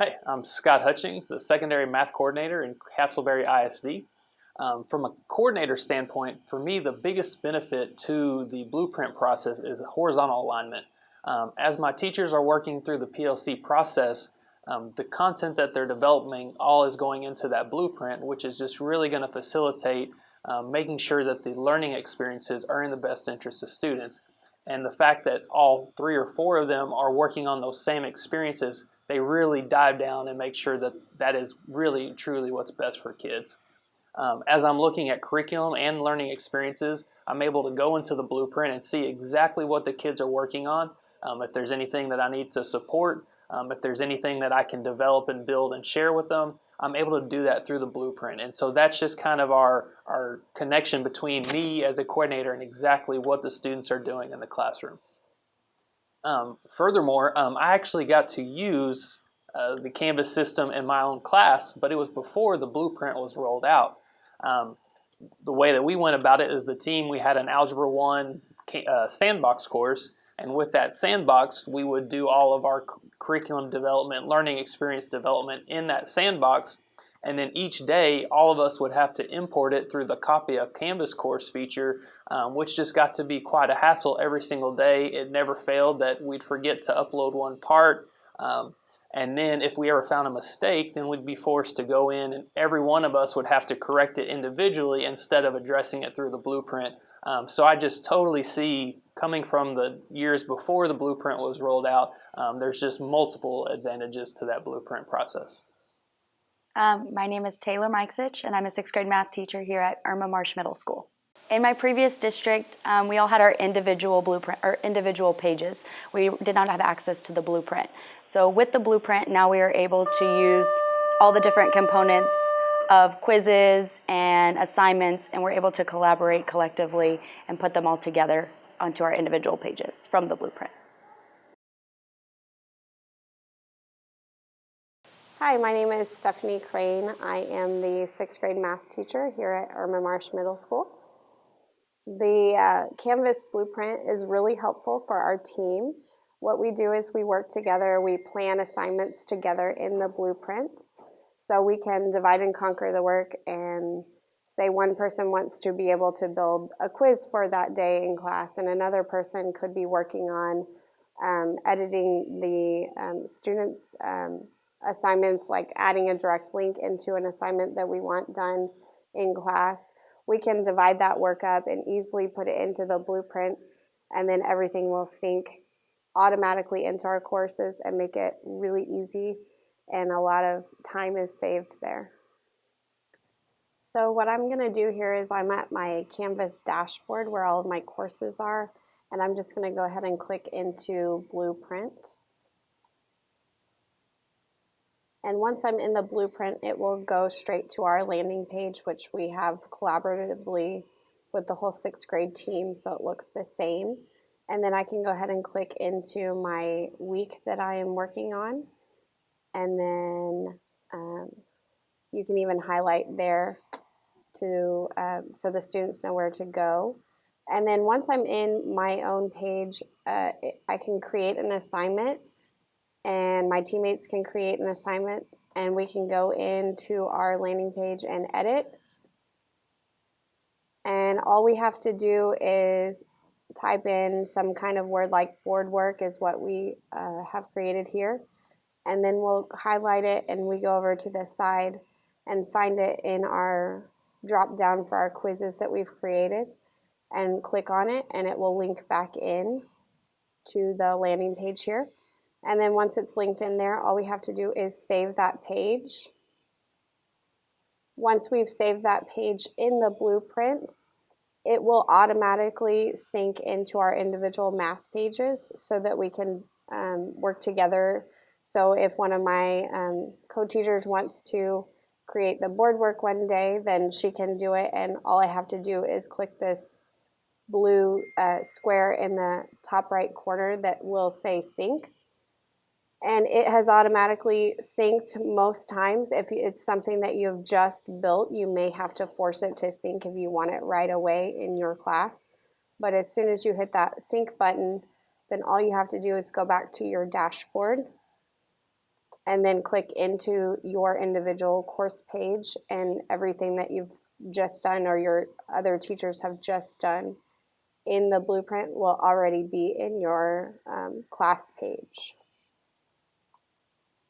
Hey, I'm Scott Hutchings, the secondary math coordinator in Castleberry ISD. Um, from a coordinator standpoint, for me, the biggest benefit to the blueprint process is horizontal alignment. Um, as my teachers are working through the PLC process, um, the content that they're developing all is going into that blueprint, which is just really going to facilitate um, making sure that the learning experiences are in the best interest of students. And the fact that all three or four of them are working on those same experiences they really dive down and make sure that that is really truly what's best for kids. Um, as I'm looking at curriculum and learning experiences, I'm able to go into the blueprint and see exactly what the kids are working on. Um, if there's anything that I need to support, um, if there's anything that I can develop and build and share with them, I'm able to do that through the blueprint. And so that's just kind of our, our connection between me as a coordinator and exactly what the students are doing in the classroom. Um, furthermore, um, I actually got to use uh, the Canvas system in my own class, but it was before the blueprint was rolled out. Um, the way that we went about it is the team, we had an Algebra 1 uh, sandbox course, and with that sandbox, we would do all of our curriculum development, learning experience development in that sandbox, and then each day, all of us would have to import it through the copy of Canvas course feature, um, which just got to be quite a hassle every single day. It never failed that we'd forget to upload one part. Um, and then if we ever found a mistake, then we'd be forced to go in and every one of us would have to correct it individually instead of addressing it through the blueprint. Um, so I just totally see coming from the years before the blueprint was rolled out, um, there's just multiple advantages to that blueprint process. Um, my name is Taylor Mikesich, and I'm a sixth grade math teacher here at Irma Marsh Middle School. In my previous district, um, we all had our individual blueprint or individual pages. We did not have access to the blueprint. So with the blueprint, now we are able to use all the different components of quizzes and assignments, and we're able to collaborate collectively and put them all together onto our individual pages from the blueprint. Hi, my name is Stephanie Crane. I am the sixth grade math teacher here at Irma Marsh Middle School. The uh, Canvas blueprint is really helpful for our team. What we do is we work together, we plan assignments together in the blueprint. So we can divide and conquer the work and say one person wants to be able to build a quiz for that day in class and another person could be working on um, editing the um, students' um, assignments like adding a direct link into an assignment that we want done in class, we can divide that work up and easily put it into the blueprint and then everything will sync automatically into our courses and make it really easy and a lot of time is saved there. So what I'm going to do here is I'm at my Canvas dashboard where all of my courses are and I'm just going to go ahead and click into Blueprint. And once I'm in the blueprint, it will go straight to our landing page, which we have collaboratively with the whole sixth grade team, so it looks the same. And then I can go ahead and click into my week that I am working on. And then um, you can even highlight there to um, so the students know where to go. And then once I'm in my own page, uh, I can create an assignment and my teammates can create an assignment and we can go into our landing page and edit. And all we have to do is type in some kind of word like board work is what we uh, have created here. And then we'll highlight it and we go over to the side and find it in our drop down for our quizzes that we've created and click on it and it will link back in to the landing page here. And then once it's linked in there, all we have to do is save that page. Once we've saved that page in the blueprint, it will automatically sync into our individual math pages so that we can um, work together. So if one of my um, co-teachers wants to create the board work one day, then she can do it and all I have to do is click this blue uh, square in the top right corner that will say sync and it has automatically synced most times. If it's something that you've just built, you may have to force it to sync if you want it right away in your class. But as soon as you hit that sync button, then all you have to do is go back to your dashboard and then click into your individual course page and everything that you've just done or your other teachers have just done in the blueprint will already be in your um, class page.